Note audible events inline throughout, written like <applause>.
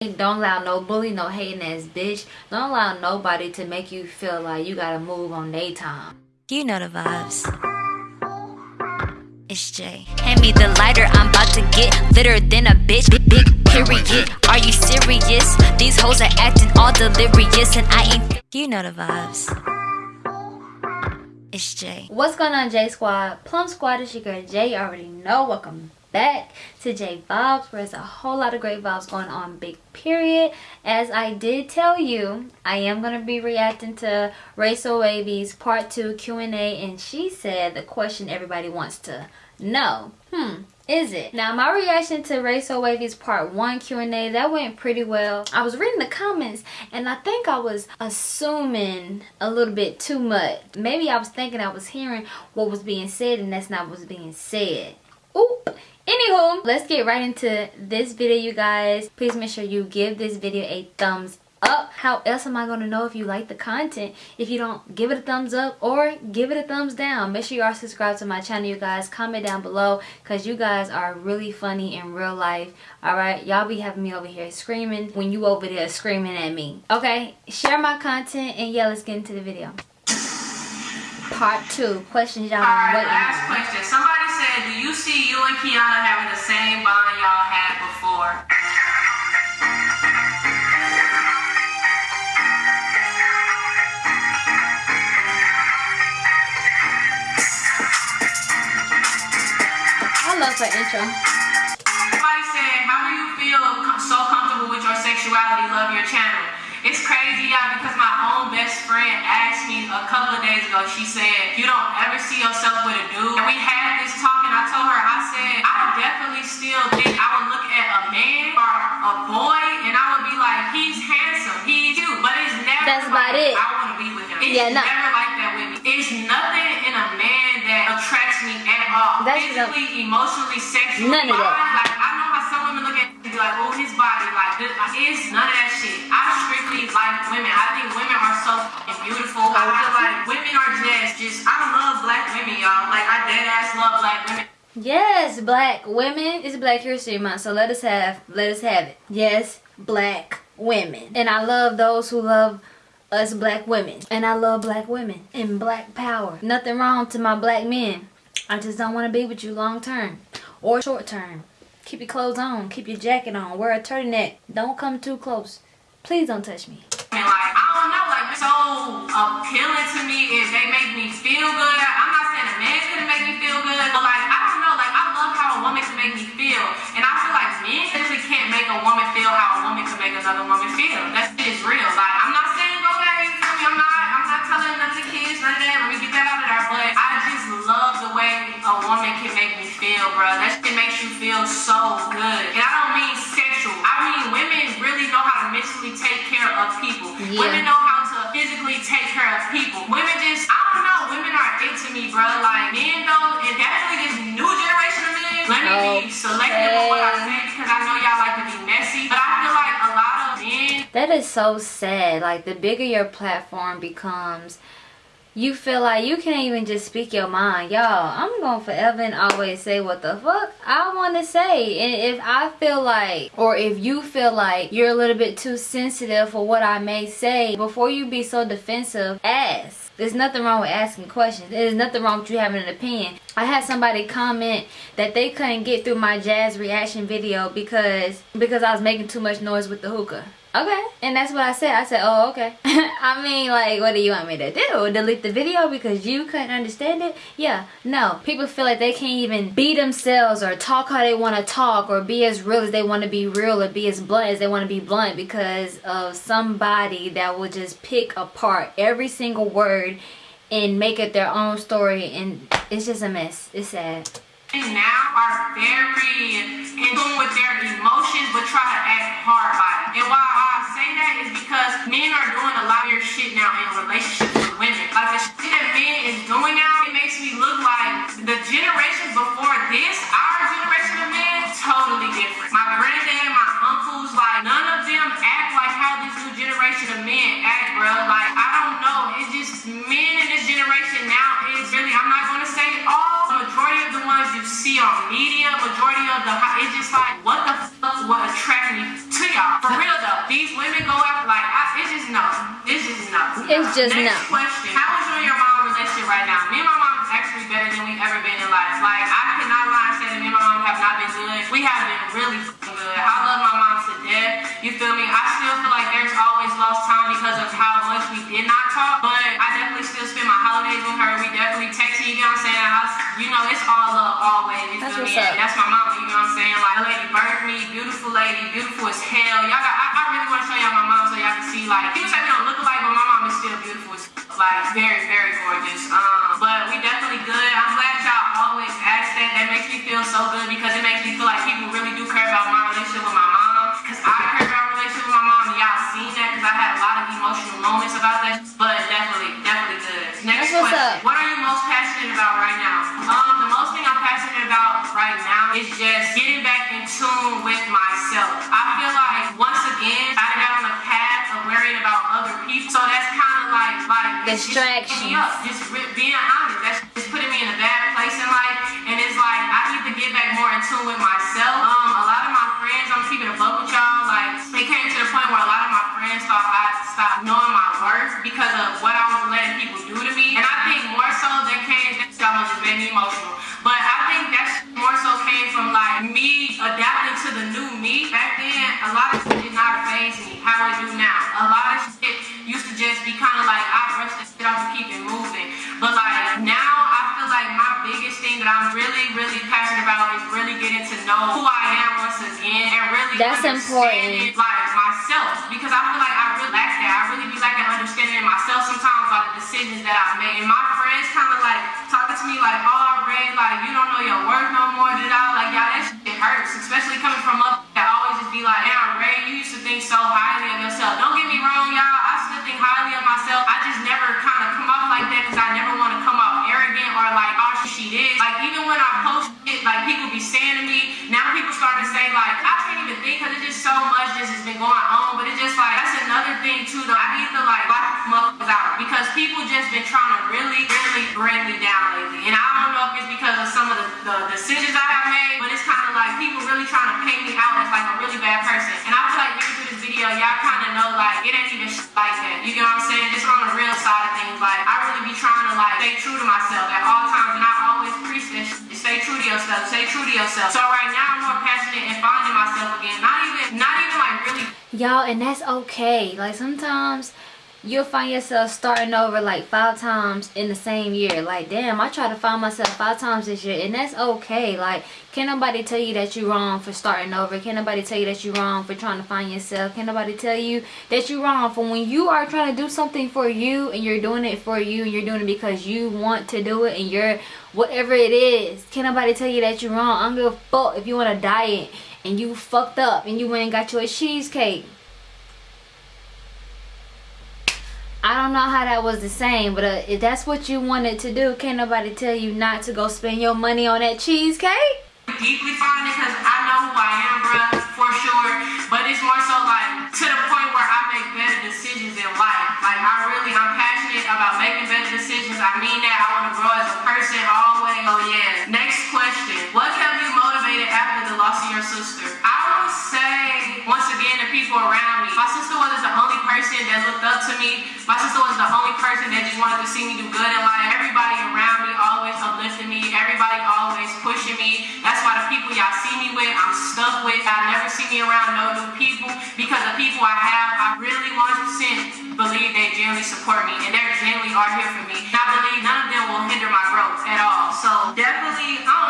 Don't allow no bully, no hating ass bitch. Don't allow nobody to make you feel like you gotta move on their time. You know the vibes. It's Jay. Hand me the lighter, I'm about to get litter than a bitch. Big, big period. Are you serious? These hoes are acting all delirious, and I ain't. You know the vibes. It's Jay. What's going on, J Squad? Plum Squad is your girl Jay. You already know. Welcome back to J Vibes where there's a whole lot of great vibes going on big period. As I did tell you I am going to be reacting to Rachel Wavy's part 2 Q&A and she said the question everybody wants to know. Hmm is it? Now my reaction to Rachel Wavy's part 1 Q&A that went pretty well. I was reading the comments and I think I was assuming a little bit too much. Maybe I was thinking I was hearing what was being said and that's not what's being said. Oop anywho let's get right into this video you guys. Please make sure you give this video a thumbs up. How else am i going to know if you like the content? If you don't give it a thumbs up or give it a thumbs down. Make sure you are subscribed to my channel you guys. Comment down below because you guys are really funny in real life. All right y'all be having me over here screaming when you over there screaming at me. Okay share my content and yeah let's get into the video part two questions y'all been waiting last question somebody said do you see you and kiana having the same bond y'all had before I love her intro. Somebody said, how do you feel so comfortable with your sexuality? Love your channel. It's crazy, y'all, because my best friend asked me a couple of days ago, she said, you don't ever see yourself with a dude. And we had this talk and I told her, I said, I definitely still think I would look at a man or a boy and I would be like, he's handsome, he's cute, but it's never That's about like, it. I want to be with him. It's yeah, no. never like that with me. It's nothing in a man that attracts me at all. That's Physically, emotionally, sexually. None of that. Like, like, oh, his body, like, this, it's none of that shit. I strictly like women. I think women are so beautiful. I feel like women are just, just, I love black women, y'all. Like, I dead ass love black women. Yes, black women. It's Black History Month, so let us have let us have it. Yes, black women. And I love those who love us black women. And I love black women and black power. Nothing wrong to my black men. I just don't want to be with you long term or short term. Keep your clothes on. Keep your jacket on. Wear a turtleneck. Don't come too close. Please don't touch me. And like, I don't know, like, so appealing to me if they make me feel good. I'm not saying a man couldn't make me feel good, but like, I don't know, like, I love how a woman can make me feel. And I feel like men simply can't make a woman feel how a woman can make another woman feel. That shit is real. Like, I'm not saying go you feel me? I'm not, I'm not telling nothing kids, none of that. Let me get that out of there. But I just love the way a woman can make feel, bro. That shit makes you feel so good. And I don't mean sexual. I mean women really know how to mentally take care of people. Yeah. Women know how to physically take care of people. Women just, I don't know, women are into me, bro. Like, men though, and definitely this new generation of men, let me be oh, selective with what I say because I know y'all like to be messy. But I feel like a lot of men That is so sad. Like the bigger your platform becomes, you feel like you can't even just speak your mind. Y'all, I'm going to forever and always say what the fuck I want to say. And if I feel like, or if you feel like you're a little bit too sensitive for what I may say, before you be so defensive, ask. There's nothing wrong with asking questions. There's nothing wrong with you having an opinion. I had somebody comment that they couldn't get through my jazz reaction video because because I was making too much noise with the hookah. Okay. And that's what I said. I said, oh, okay. <laughs> I mean, like, what do you want me to do? Delete the video because you couldn't understand it? Yeah, no. People feel like they can't even be themselves or talk how they want to talk or be as real as they want to be real or be as blunt as they want to be blunt because of somebody that will just pick apart every single word and make it their own story and it's just a mess. It's sad. now are very in tune with their emotions but try to act hard by it. And say that is because men are doing a lot of your shit now in relationships with women. Like the shit that men is doing now, it makes me look like the generations before this, our generation of men, totally different. My granddad, my uncles, like none of them generation of men act, bro. Like, I don't know. It's just men in this generation now is really, I'm not going to say all, The majority of the ones you see on media, majority of the, it's just like, what the fuck what attract me to y'all? For real though, these women go after, like, I, it's just no. It's just no. It's just Next no. Next question. How is your mom relationship right now? Me and my mom is actually better than we ever been in life. Like, I cannot lie and say that me and my mom have not been good. We have been really good. I love my mom death. You feel me? I still feel like there's always lost time because of how much we did not talk. But I definitely still spend my holidays with her. We definitely text, you know what I'm saying? I, you know, it's all love always. You That's feel me? And that's my mama, you know what I'm saying? Like, lady birthed me, beautiful lady, beautiful as hell. Y'all got, I, I really want to show y'all my mom so y'all can see, like, people say we don't look alike, but my mom is still beautiful as like, very, very gorgeous. Um, but we definitely good. I'm glad y'all always ask that. That makes me feel so good because it makes me feel like people really do care about my relationship with my mom. Seen that because I had a lot of emotional moments about that. But definitely, definitely good. Next That's question. What are you most passionate about right now? Um, the most thing I'm passionate about right now is just getting back in tune with myself. I feel like once again, I got on the path of worrying about other people. So that's kind of like like distraction. just Distractions. fucking me up. Just being honest. That's just putting me in a bad place in life. And it's like I need to get back more in tune with myself. Um, a lot of my friends, I'm keeping a buck with y'all. Like it came to the point where a lot of thought I stopped knowing my worth because of what I was letting people do to me. And I think more so than came, that almost just made me emotional. But I think that's more so came from like me adapting to the new me. Back then, a lot of shit did not phase me how it do now. A lot of shit used to just be kind of like I brush the shit off and keep it moving. But like now, I feel like my biggest thing that I'm really, really passionate about is really getting to know who I am once again and really That's important. like because I feel like I really lack that. I really be lacking understanding myself sometimes by the decisions that I make. And my friends kind of like talking to me like, oh, Ray, like you don't know your worth no more. Did I like y'all? That shit hurts, especially coming from up that always just be like, damn, Ray, you used to think so highly of yourself. Don't get me wrong, y'all. I still think highly of myself. I just never kind of come off like that because I never want to come off arrogant or like, oh, she is. Like even when I post shit, like people be saying to me, now people starting to say like, I can't even think because it's just so much just has been going on. But it's just like that's another thing too though. I need to like block motherfuckers out because people just been trying to really, really bring me down lately. And I don't know if it's because of some of the, the decisions I have made, but it's kind of like people really trying to paint me out as like a really bad person. And I feel like even through this video, y'all kind of know like it ain't even like that. You get what I'm saying? Just on the real side of things, like I really be trying to like stay true to myself at all times, and I always preach shit. Stay true to yourself. Stay true to yourself. So right now, I'm more passionate in finding myself again. Not even, not even like really Y'all, and that's okay. Like sometimes you'll find yourself starting over like five times in the same year. Like, damn, I try to find myself five times this year, and that's okay. Like, can nobody tell you that you're wrong for starting over? Can nobody tell you that you're wrong for trying to find yourself? Can nobody tell you that you're wrong for when you are trying to do something for you and you're doing it for you and you're doing it because you want to do it and you're whatever it is? Can nobody tell you that you're wrong? i'm gonna fuck if you want to diet and you fucked up and you went and got you a cheesecake. I don't know how that was the same, but uh, if that's what you wanted to do, can't nobody tell you not to go spend your money on that cheesecake. deeply find it because I know who I am, bruh, for sure. But it's more so like to the point where I make better decisions in life. Like I really, I'm passionate about making better decisions. I mean that. I want to grow as a person always. Oh yeah. Next question. What kept you motivated after the loss of your sister? I would say, once again, the people around me. My sister wasn't the only person that looked up to me. My sister was the only person that just wanted to see me do good in life. Everybody around me always uplifted me. Everybody always pushing me. That's why the people y'all see me with, I'm stuck with. I never see me around no new people because the people I have, I really 100% believe they genuinely support me and they genuinely are here for me. I believe none of them will hinder my growth at all. So definitely, I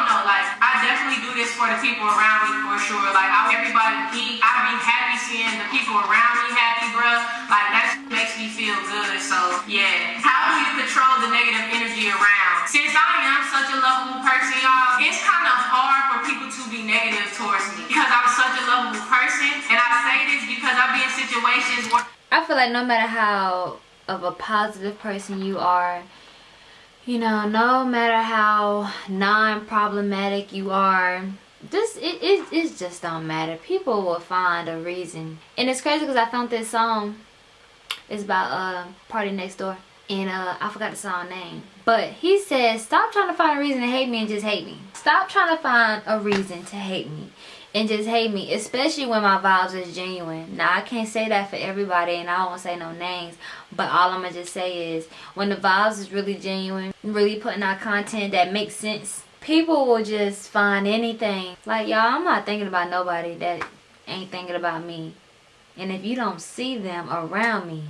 for the people around me for sure. Like I everybody eat. I be happy seeing the people around me happy, bro. Like that makes me feel good. So yeah. How do you control the negative energy around? Since I am such a lovable person, y'all, it's kind of hard for people to be negative towards me because I'm such a lovable person. And I say this because I've been in situations where I feel like no matter how of a positive person you are, you know, no matter how non-problematic you are, this it, it, it just don't matter. People will find a reason. And it's crazy because I found this song. It's about uh PartyNextDoor. And uh I forgot the song name. But he says, stop trying to find a reason to hate me and just hate me. Stop trying to find a reason to hate me and just hate me, especially when my vibes is genuine. Now I can't say that for everybody, and I won't say no names, but all I'm gonna just say is when the vibes is really genuine, really putting out content that makes sense, people will just find anything. Like y'all, I'm not thinking about nobody that ain't thinking about me, and if you don't see them around me,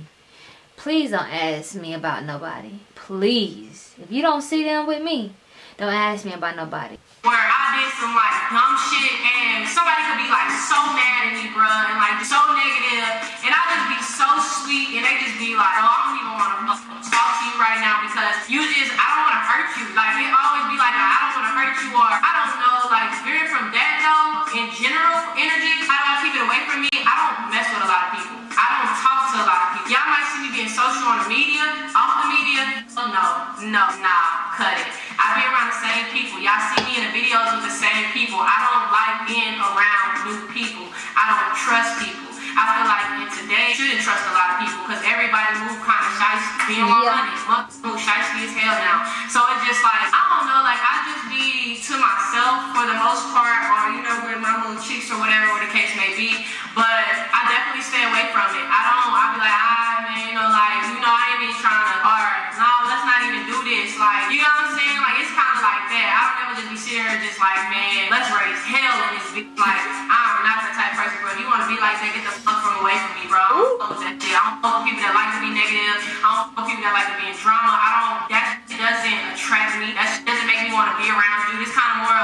please don't ask me about nobody. Please, if you don't see them with me, don't ask me about nobody where I did some like dumb shit and somebody could be like so mad at me, bruh, and like so negative, and I just be so sweet, and they just be like, oh, I don't even want to talk to you right now because you just, I don't want to hurt you. Like it always be like, I don't want to hurt you, or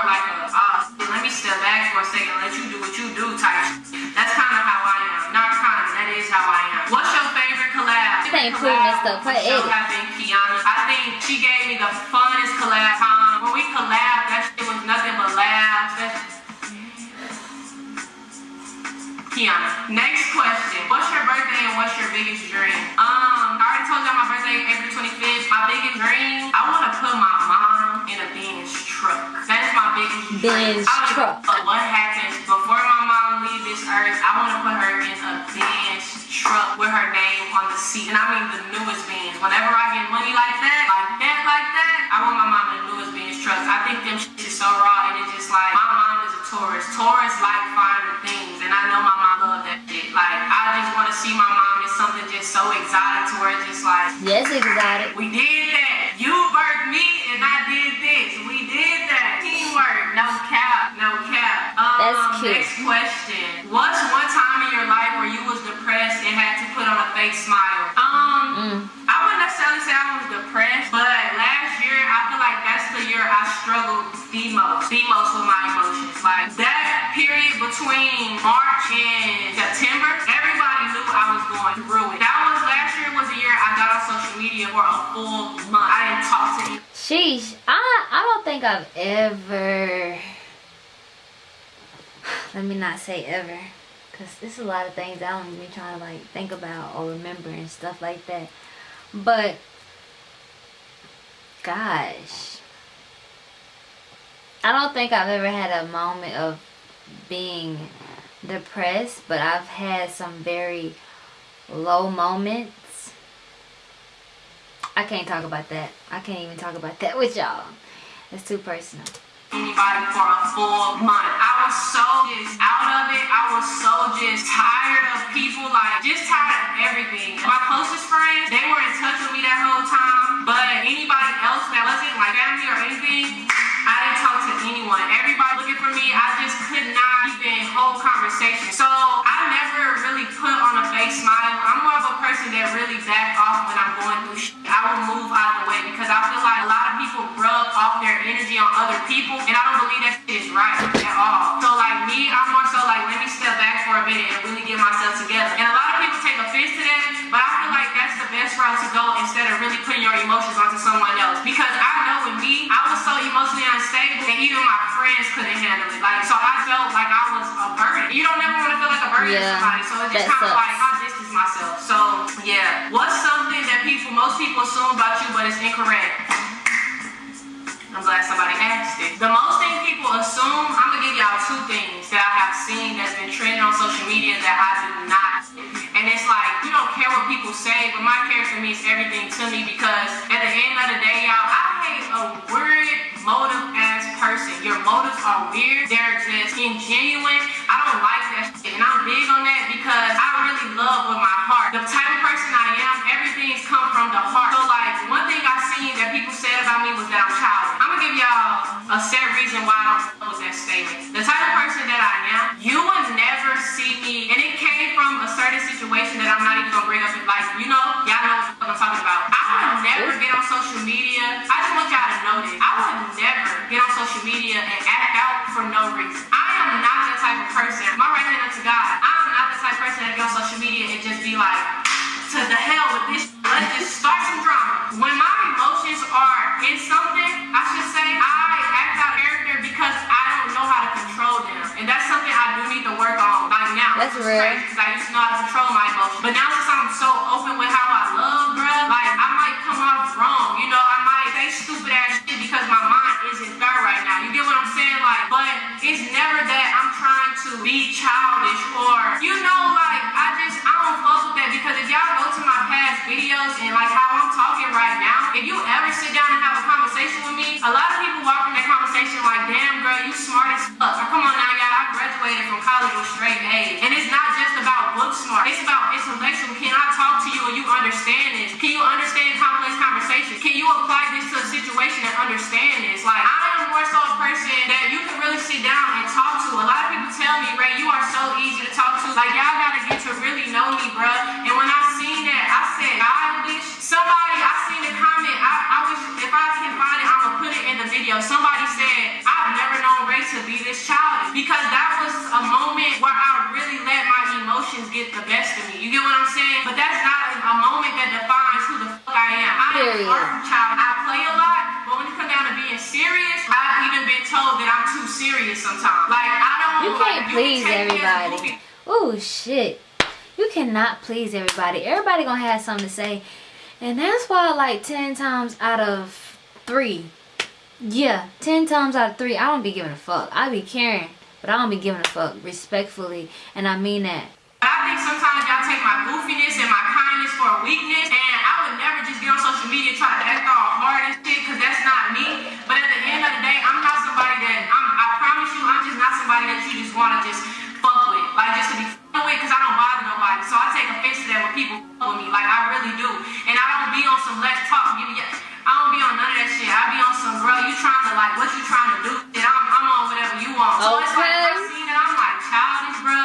more like a, uh, let me step back for a second, let you do what you do type. That's kind of how I am. Not kind of, that is how I am. What's your favorite collab? Ain't cool messed up. Put it. Kiana. I think she gave me the funnest collab time. When we collabed, that shit was nothing but laughs. Kiana. Next question. What's your birthday and what's your biggest dream? Um, I already told y'all my birthday April 25th. My biggest dream, I want to put my mom in a Benz truck. My biggest truck. What happens before my mom leaves this earth, I want to put her in a Benz truck with her name on the seat. And I mean the newest Benz. Whenever I get money like that, like that, like that, I want my mom in the newest Benz truck. I think them shit is so raw and it's just like, my mom is a tourist. Tourists like finding things. And I know my mom love that shit. Like, I just want to see my mom in something just so exotic to where it's just like, yes, exotic. We did that. You birthed me and I did this. We did that. Teamwork. No cap. No cap. Um, That's cute. Next question. What's one time in your life where you was depressed and had to put on a fake smile? Um, mm. I wouldn't necessarily say I was depressed, but last year I feel like that's the year I struggled the most, the most with my emotions. Like that period between March and September, everybody knew I was going through it. That was last year was the year I got on social media for a full month. I didn't talk to anyone. Sheesh, I I don't think I've ever let me not say ever because there's a lot of things I don't even trying to like think about or remember and stuff like that. But gosh. I don't think I've ever had a moment of being depressed but I've had some very low moments. I can't talk about that. I can't even talk about that <laughs> with y'all. It's too personal anybody for a full month. I was so just out of it. I was so just tired of people, like just tired of everything. Emotionally unstable that even my friends couldn't handle it. Like, so I felt like I was a burden. You don't ever want to feel like a burden yeah, to somebody. So it's just kind of like, I distance myself. So yeah. What's something that people, most people assume about you, but it's incorrect? I'm glad somebody asked it. The most thing people assume, I'm gonna give y'all two things that I have seen that's been trending on social media that I do not. And it's like, you don't care what people say, but my character means everything to me because at the end are weird. They're just ingenuine. I don't like that shit. And I'm big on that because I really love with my heart. The type of person I am, everything's come from the heart. So like one thing I've seen that people said about me was that I'm childish. I'm gonna give y'all a set reason why I don't with that statement. The type of person that I am, you will never see me, and it came from a certain situation that I'm not even gonna bring up. Like, you know, y'all know what I'm talking about. I would never get on social media. I just want y'all to know this. I would never get on social media and for no reason. I am not that type of person. My right hand up to God. I am not the type of person that get on social media and just be like, to the hell with this. Let's just start some drama. When my emotions are in something, I should say, I act out character because I don't know how to control them. And that's something I do need to work on. Like now. That's real. because I used to know how to control my emotions. But now now. You get what I'm saying? Like, but it's never that I'm trying to be childish or, you know, like I just, I don't fuck with that because if y'all go to my past videos and like how I'm talking right now, if you ever sit down and have a conversation with me, a lot of people walk in that conversation like, damn girl, you smart as fuck. Or, come on now, y'all, I graduated from college with straight A's. And it's not just about book smart, it's about intellectual. Can I talk to you and you understand this? Can you understand complex conversation? Can you apply this to a situation and understand this? Like, I am more so a person that you can really sit down and talk to. A lot of people tell me, Ray, you are so easy to talk to. Like, y'all gotta get to really know me, bruh. And when I seen I said, wish somebody, I seen the comment, I, I wish if I can find it, I'm gonna put it in the video. Somebody said, I've never known Ray to be this childish. Because that was a moment where I really let my emotions get the best of me. You get what I'm saying? But that's not a, a moment that defines who the fuck I am. I am a art child. I play a lot, but when it comes down to being serious, I've even been told that I'm too serious sometimes. Like I don't You can't can please as a everybody. Oh shit. You cannot please everybody. Everybody gonna have something to say. And that's why like 10 times out of 3. Yeah, 10 times out of 3, I don't be giving a fuck. I be caring, but I don't be giving a fuck respectfully. And I mean that. I think sometimes y'all take my goofiness and my kindness for a weakness, and I would never just get on social media try to act all hard and shit, because that's not me. But at the end of the day, I'm not somebody that, I'm, I promise you, I'm just not somebody that you just want to just. Like, just to be with, because I don't bother nobody. So I take offense to that when people with me. Like, I really do. And I don't be on some let's talk, give me I don't be on none of that shit. I be on some, bro, you trying to, like, what you trying to do? Shit, I'm, I'm on whatever you want. So it's like, I Okay. seen it, I'm like, childish, bro.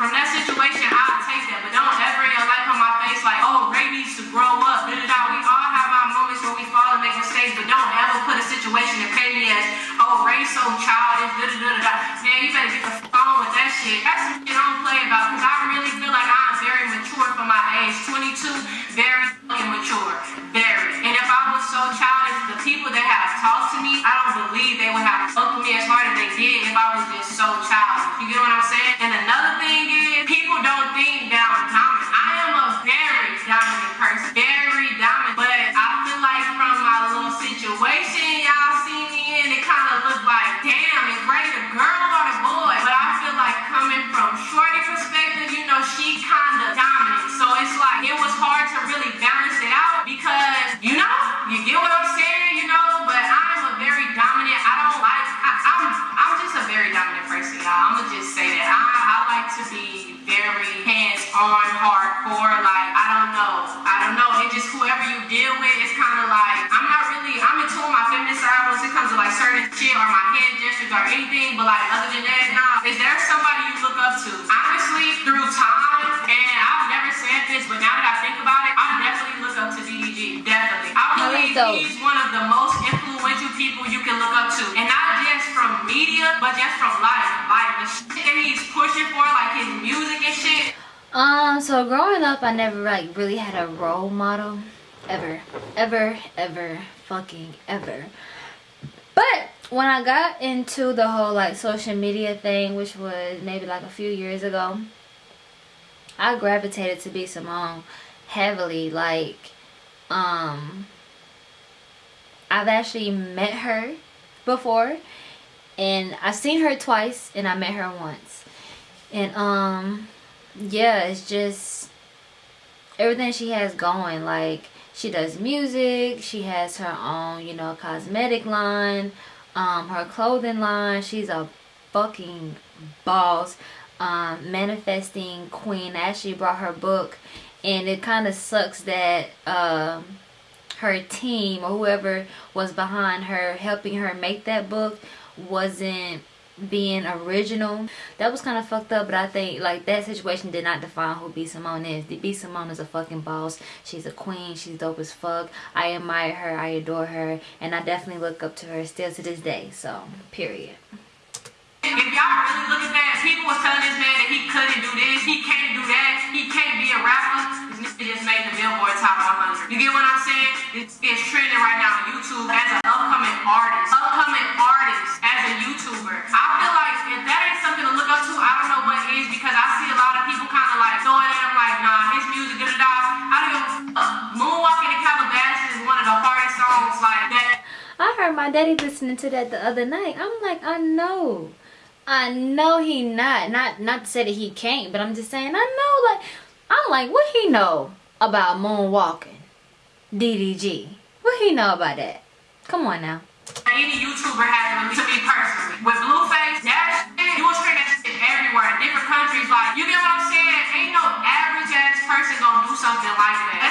From that situation, I'll take that. But don't ever yell like on my face, like, oh, Ray needs to grow up. Da, da, da. We all have our moments where we fall and make mistakes, but don't ever put a situation and paint me as, oh, Ray's so childish. Da, da, da, da. Man, you better get the on with that shit. That's some shit I don't play about because I really feel like I'm very mature for my age. 22, very fucking mature. Very. And if I was so childish, the people that have talked to me, I don't believe they would have fucked me as hard as they did if I was just so childish. You get what I'm saying? And or anything, but like, other than that, nah. Is there somebody you look up to? Honestly, through time, and I've never said this, but now that I think about it, I definitely look up to DDG. Definitely. I believe dope. he's one of the most influential people you can look up to. And not just from media, but just from life. Like the shit that he's pushing for, like his music and shit. Um, so growing up, I never like really had a role model, ever, ever, ever, fucking ever. But when I got into the whole like social media thing, which was maybe like a few years ago, I gravitated to B Simone heavily. Like, um, I've actually met her before, and I've seen her twice, and I met her once, and um yeah, it's just everything she has going. Like she does music, she has her own, you know, cosmetic line. Um, her clothing line. She's a fucking boss. Um, manifesting queen actually brought her book and it kind of sucks that um, her team or whoever was behind her helping her make that book wasn't being original. That was kind of fucked up but i think like that situation did not define who B. Simone is. B. Simone is a fucking boss. She's a queen. She's dope as fuck. I admire her. I adore her. And i definitely look up to her still to this day so period. If y'all really look at that, people was telling this man that he couldn't do this, he can't do that, he can't be a rapper. Nigga just made the Billboard Top 100. You get what I'm saying? It's, it's trending right now on YouTube as an upcoming artist. Upcoming artist as a YouTuber. I feel like if that ain't something to look up to, I don't know what is because I see a lot of people kind of like throwing at him like, nah, his music, da da da. I don't a. Moonwalking in Calabasas is one of the hardest songs like that. I heard my daddy listening to that the other night. I'm like, I know. I know he not. Not not to say that he can't, but I'm just saying I know like I'm like what he know about moonwalking? DDG. What he know about that? Come on now. Any YouTuber has to me personally. With Blueface, that shit, you will scream that shit everywhere in different countries. Like, you get what I'm saying? Ain't no average ass person gonna do something like that.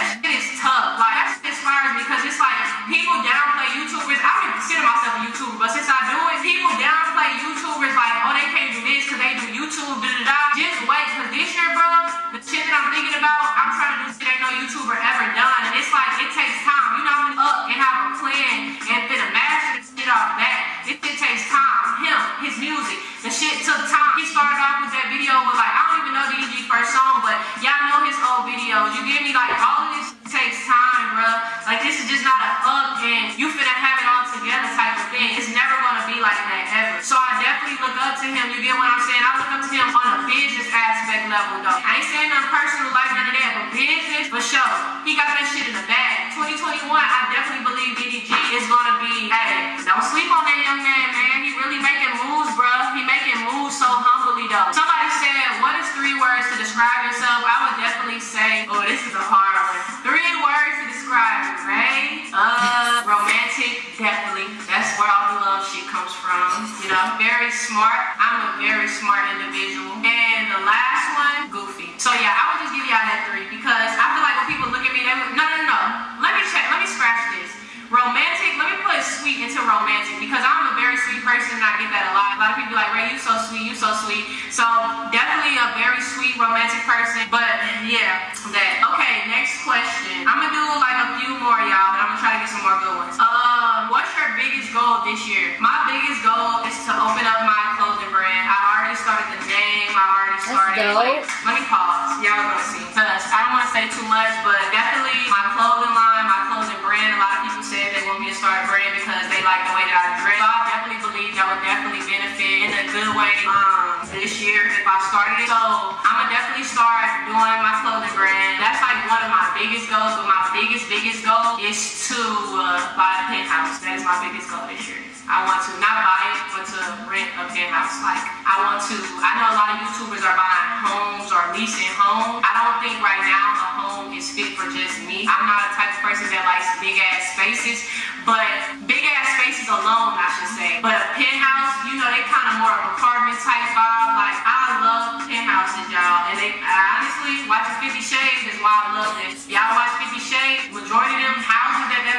He got that shit in the bag. 2021, I definitely believe DDG is gonna be, hey, don't sleep on that young man, man. He really making moves, bro. He making moves so humbly, though. Somebody said, what is three words to describe yourself? I would definitely say, oh, this is a hard one. Three words to describe right? Uh, romantic, definitely. That's where all the love shit comes from. You know, very smart. I'm a very smart individual. And the last one, goofy. So yeah, I would just give y'all that three because I feel like when people look at me, they would, no, no, no. Let me check. Let me scratch this. Romantic, let me put sweet into romantic because I'm a very sweet person and I get that a lot. A lot of people be like, Ray, you so sweet, you so sweet. So definitely a very sweet romantic person. But yeah, that. Okay, next question. I'm gonna do like a few more, y'all, but I'm gonna try to get some more good ones. Um, what's your biggest goal this year? My biggest goal is to open up my clothing brand. I already started the name. I already started. Like, let me pause. Y'all gonna see. Cause I don't want to say too much, but definitely my clothing line, my clothing brand. A lot of people said they want me to start a brand because they like the way that I dress. So I definitely believe that would definitely benefit in a good way um, this year if I started it. So I'm gonna definitely start doing my clothing brand. That's like one of my biggest goals, but my biggest, biggest goal is to uh, buy a penthouse. That is my biggest goal this year. I want to not buy it, but to rent a penthouse. Like I want to. I know a lot of YouTubers are buying homes or leasing homes. I don't think right now a home is fit for just me. I'm not a type of person that likes big ass spaces, but big ass spaces alone, I should say. But a penthouse, you know, they kind of more of apartment type vibe. Like I love penthouses, y'all, and they I honestly watching Fifty Shades is why I love this. Y'all watch Fifty Shades? Majority of them houses that that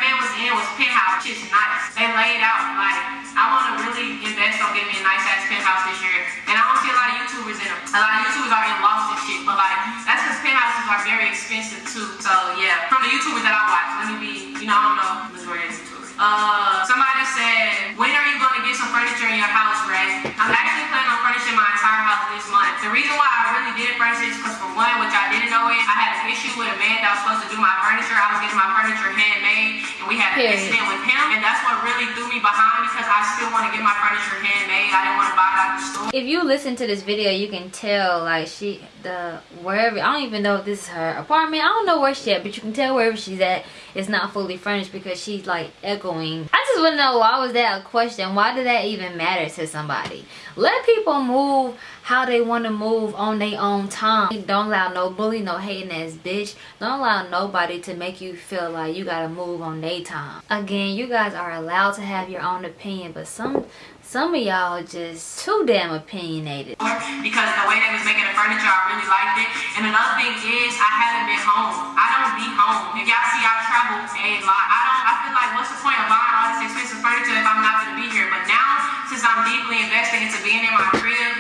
in penthouse. Shit's nice. They laid out like I want to really invest on getting me a nice ass penthouse this year, and I don't see a lot of YouTubers in them. A lot of YouTubers are in lost and shit, but like that's because penthouses are very expensive too. So yeah, from the YouTubers that I watch, let me be, you know, I don't know majority of YouTubers. Uh, somebody said, when are you gonna furniture in your house, Ray? I'm actually planning on furnishing my entire house this month. The reason why I really did furnish is because for one, which I didn't know it, I had an issue with a man that was supposed to do my furniture. I was getting my furniture handmade, and we had an incident with him, and that's what really threw me behind because I still want to get my furniture handmade. I didn't want to buy it the store. If you listen to this video, you can tell like she the wherever I don't even know if this is her apartment. I don't know where she at, but you can tell wherever she's at it's not fully furnished because she's like echoing. I just want to know why was that a question? Why did that even matter to somebody? Let people move how they want to move on their own time. Don't allow no bully, no hating ass bitch. Don't allow nobody to make you feel like you gotta move on their time. Again, you guys are allowed to have your own opinion, but some some of y'all just too damn opinionated. Because the way they was making the furniture, I really liked it. And another thing is, I haven't been home. I don't be home. If y'all see I travel a lot, I don't. I feel like what's the point of buying all this expensive furniture if I'm not gonna be here? But now, since I'm deeply invested into being in my crib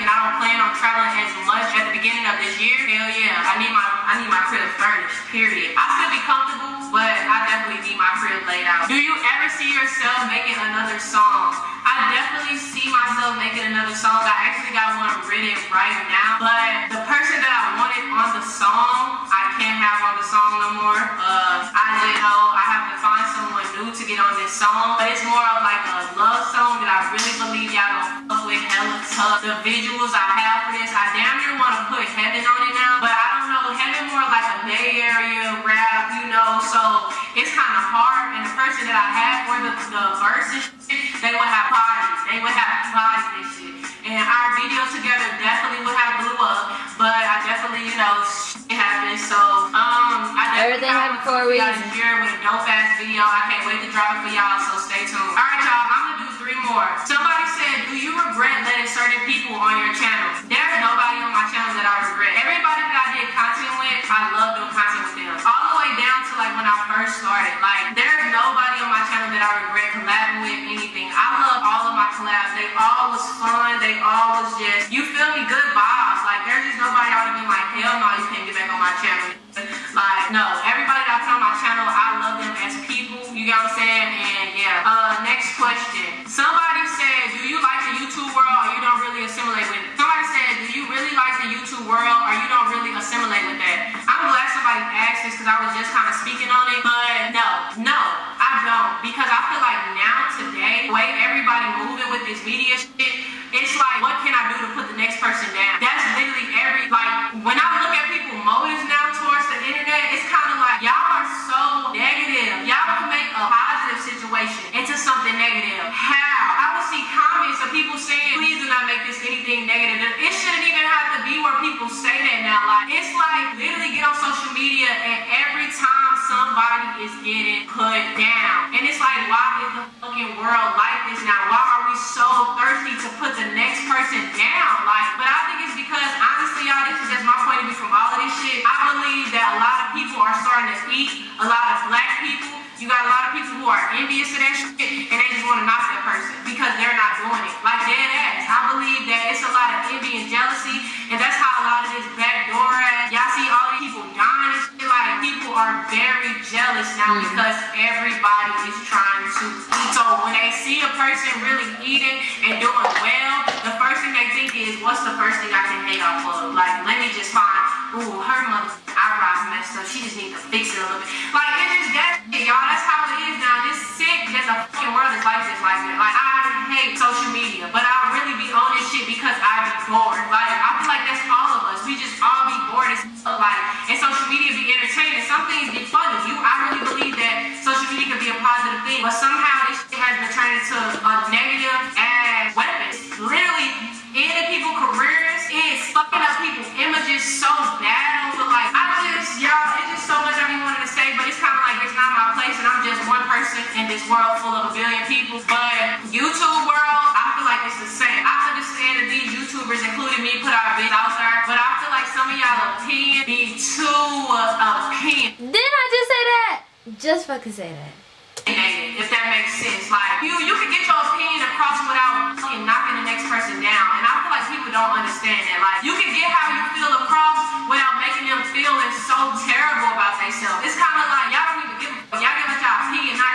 plan on traveling as much at the beginning of this year, hell yeah, I need my I need my crib furnished. Period. I still be comfortable, but I definitely need my crib laid out. Do you ever see yourself making another song? I definitely see myself making another song. I actually got one written right now. But the person that I wanted on the song, I can't have on the song no more. Uh, I just know I have to find someone new to get on this song. But it's more of like a love song that I really believe y'all with hella tough. The visuals I have for this, I damn near want to put heaven on it now. But I don't know, heaven more like a Bay Area rap, you know. So it's kind of hard. And the person that I had for the, the verses, they would have parties. They would have parties and shit. And our video together definitely would have blew up. But I definitely, you know, shit happened. So, um, I definitely Everything happened for a got reason. here with a dope ass video. I can't wait to drop it for y'all. So stay tuned. All right, y'all. I'm gonna do three more. Somebody said, do you regret letting certain people on your channel? There's nobody on my channel that I regret. Everybody that I did content with, I love doing content with them. All the way down to like when I first started. Like, there's nobody on my channel that I regret collabing with anything. I love all of my collabs. They all was fun. They all was just, you feel me, good vibes. Like, there's just nobody I would have like, hell no, you can't get back on my channel. Like, no, everybody that I put on my channel, I love them as people. You get what I'm saying? And yeah. Uh, next question. Somebody said, do you like the YouTube world or you don't really assimilate with it? Somebody said, do you really like the YouTube world or you don't really assimilate with that? I'm glad somebody asked this because I was just kind of speaking on it. But no, no, I don't. Because I feel like now today, the way everybody moving with this media shit, it's like, what can I do to put the next person down? That's literally every, like, when I look at people's motives now towards the internet, it's kind of like, y'all are so negative. Y'all can make a positive situation into something negative. How? I would see comments of people saying, please do not make this anything negative. It shouldn't even have to be where people say that now. Like, it's like, literally get on social media and every time somebody is getting put down. And it's like, why is the fucking world like this now? Why are we so thirsty to put the next person down? Like, but I think it's because honestly, y'all, this is just my point of view from all of this shit. I believe that a lot of people are starting to eat a lot of black people. You got a lot of people who are envious of that shit and they just want to knock that person because they're not doing it. Like dead ass. I believe that it's a lot of envy and jealousy, now mm-hmm. because everybody is trying to eat. So when they see a person really eating and doing well, the first thing they think is, what's the first thing I can hate off of? Like, let me just find, ooh, her mother eyebrows messed up. She just needs to fix it a little bit. Like, it is that shit, y'all. That's how it is now. This sick that the fucking world is like this, like that. Like, I hate social media, but I really be on this shit because I be bored. Like, I feel like that's all of us. We just all be bored as. Like, and social media be entertaining. Some things be funny. You, I really believe that social media can be a positive thing, but somehow this shit has been turned into a negative ass weapon. It's literally ending people's careers. It's fucking up people's images so bad over like I just y'all, it's just so much I be wanting to say, but it's kind of like it's not my place, and I'm just one person in this world full of a billion people. But YouTube world, I feel like it's the same. I understand that these YouTubers, including me, put our videos out there, but I feel like some of y'all opinion be too opinion. Didn't I just say that? Just fucking say that. Sense. Like you, you can get your opinion across without knocking the next person down. And I feel like people don't understand that. Like you can get how you feel across without making them feeling so terrible about themselves. It's kind of like y'all don't even give a fuck. Y'all give us y'all opinion, not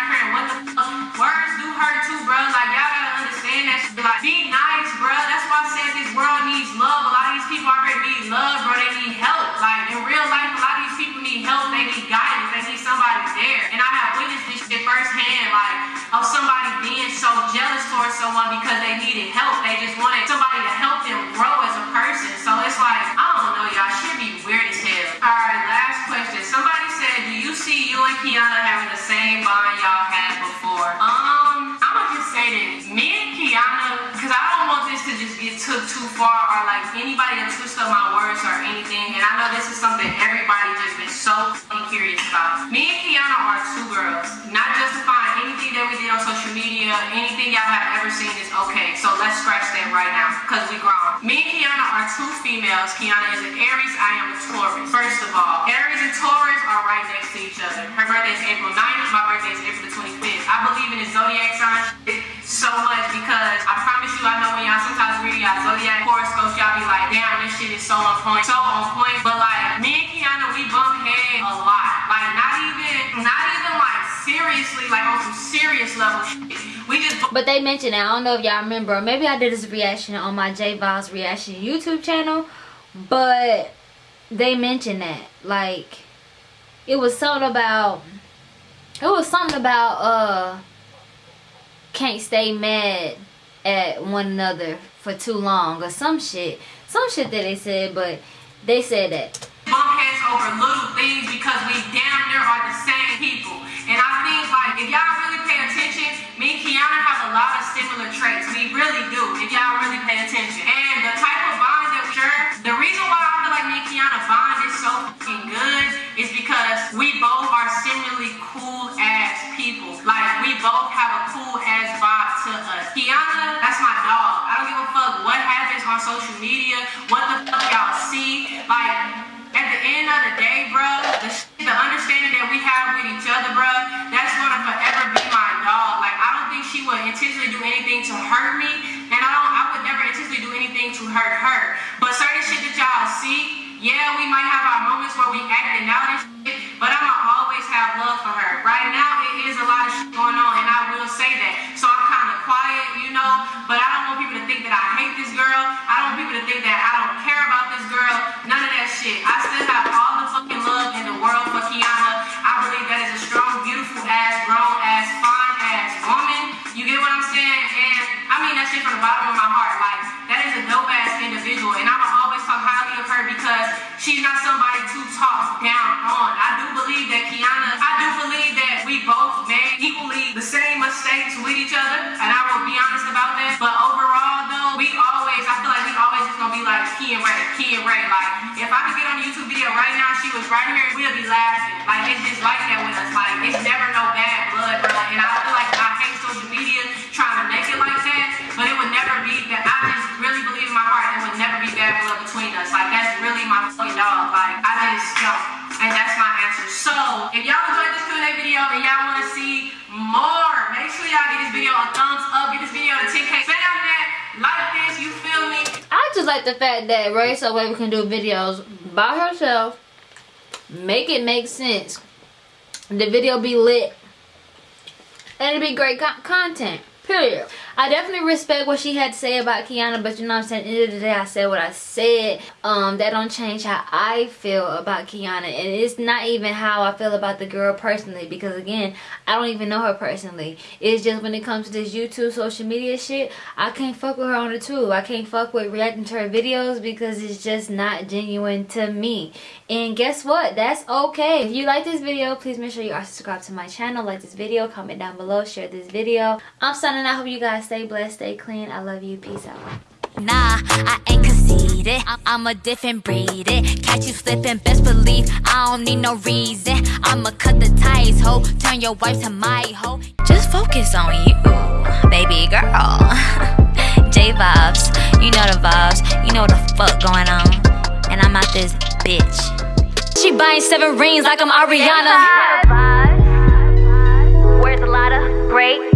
someone because they needed help. They just wanted somebody to help them grow as a person. So it's like, I don't know, y'all should be weird as hell. Alright, last question. Somebody said, do you see you and Kiana having the same bond y'all had before? Um, I'ma just say this. Me and Kiana, because I don't want this to just get took too far or like anybody to twist up my words or anything. And I know this is something everybody just been so curious about. Me and Kiana are two girls, not just that we did on social media, anything y'all have ever seen is okay. So let's scratch that right now, because we grown. Me and Kiana are two females. Kiana is an Aries, I am a Taurus. First of all, Aries and Taurus are right next to each other. Her birthday is April 9th, my birthday is April the 25th. I believe in the zodiac sign so much because I promise you, I know when y'all sometimes read y'all zodiac horoscopes, y'all be like, damn, this shit is so on point, so on point. But like, me and Kiana, we bump heads a lot. Like, not even, not even like seriously, like on some serious level. We just. But they mentioned it. I don't know if y'all remember. Or maybe I did this reaction on my J Vibes reaction YouTube channel, but they mentioned that like it was something about it was something about uh can't stay mad at one another for too long or some shit some shit that they said but they said that bump heads over little things because we damn near are the same if y'all really pay attention me and kiana have a lot of similar traits. We really do if y'all really pay attention. And the type of bond that we share the reason why i feel like me and kiana bond is so fucking good is because we both are similarly cool ass people. Like we both have a cool ass vibe to us. Kiana that's my dog. I don't give a fuck what happens on social media what the fuck y'all see. Like at the end of the day, bro, the, the understanding that we have with each other, bro, that's gonna forever be my dog. Like, I don't think she would intentionally do anything to hurt me, and I don't, I would never intentionally do anything to hurt her. But certain shit that y'all see, yeah, we might have our moments where we acting out and shit, but I'ma always have love for her. Right now, it is a lot of shit going on, and I will say that. So I'm kind of quiet, you know, but I don't want people to think that I hate this girl. I don't want people to think that I don't care about this girl. None of that shit. I still have all the fucking love in the world for Kiana. Kiana, I do believe that we both made equally the same mistakes with each other. And I will be honest about that. But overall though, we always, I feel like we always just gonna be like Key and Ray, Key and Ray. Like, if I could get on a YouTube video right now, she was right here, we'll be laughing. Like, it's just like that with us. Like, it's never no the fact that Ray Subway can do videos by herself, make it make sense, the video be lit, and it be great co content. Period. I definitely respect what she had to say about Kiana, but you know what I'm saying? At the end of the day, I said what I said. Um, that don't change how I feel about Kiana. And it's not even how I feel about the girl personally. Because again, I don't even know her personally. It's just when it comes to this YouTube social media shit, I can't fuck with her on the tube. I can't fuck with reacting to her videos because it's just not genuine to me. And guess what? That's okay. If you like this video, please make sure you are subscribed to my channel. Like this video, comment down below, share this video. I'm signing out. Hope you guys stay blessed, stay clean. I love you. Peace out. Nah, I ain't conceited. I'm, I'm a different breed. It. Catch you slipping, best believe I don't need no reason. I'ma cut the ties, ho. Turn your wife to my hoe. Just focus on you, baby girl. <laughs> J vibes, you know the vibes. You know what the fuck going on. And I'm out this bitch. She buying seven rings like I'm Ariana. Where's a lot of great?